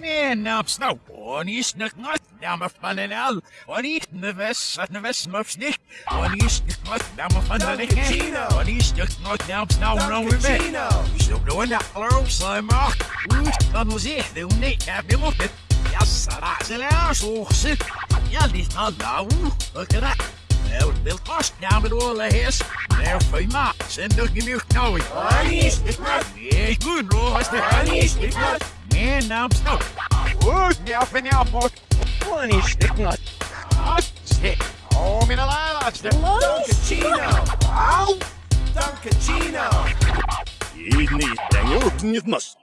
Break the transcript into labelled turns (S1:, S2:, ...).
S1: Man, now snow. Onish not down a fun and out. Onish neves, neves muffs nicht. Onish not down a fun and
S2: Cappuccino.
S1: Onish not down snow no.
S2: Cappuccino.
S1: Still doing that hello, Slimer. Dan was echt, de niet heb je op het. Ja, sarah, ze laat zo zit. Ja, die staat nou. Look at that. Nou, wil vast down met alle heers. Nou, voor ma, zend toch niet meer nou.
S2: Anish,
S1: Ja, goed, bro. Wat is de
S2: Anish,
S1: Man, now snow.
S3: Goed, ja, ben je aan boord. Anish, ik not.
S1: Shit. Oh, mijn laatste.
S2: Dunkachino,
S3: Auw!
S2: Dunkachino.
S3: Ik niet, denk ook niet, mas.